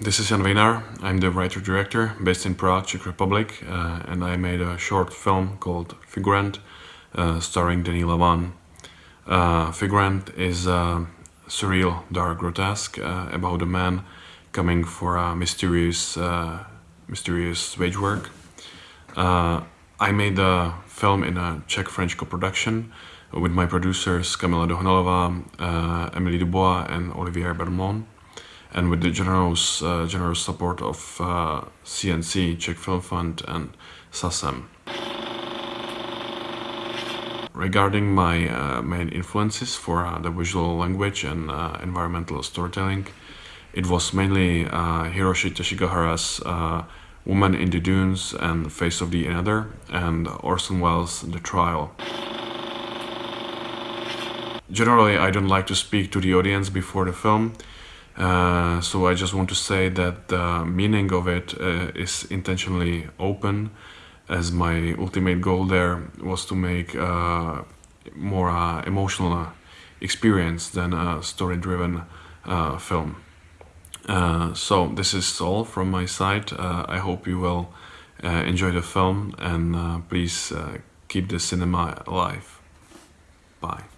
this is Jan Vejnar. I'm the writer-director based in Prague, Czech Republic, uh, and I made a short film called Figurant, uh, starring Denis Lavant. Uh, Figurant is a surreal, dark grotesque uh, about a man coming for a mysterious, uh, mysterious wage work. Uh, I made the film in a Czech-French co-production with my producers Kamila Dohnalova, Emily Dubois and Olivier Bermond and with the generous, uh, generous support of uh, CNC, Czech Film Fund and SACEM. Regarding my uh, main influences for uh, the visual language and uh, environmental storytelling, it was mainly uh, Hiroshi Teshigahara's Woman in the Dunes and Face of the Another and Orson Welles' The Trial. Generally, I don't like to speak to the audience before the film, uh, so I just want to say that the meaning of it uh, is intentionally open as my ultimate goal there was to make uh, more uh, emotional experience than a story-driven uh, film. so this is all from my side. I hope you will enjoy the film and please keep the cinema alive. Bye.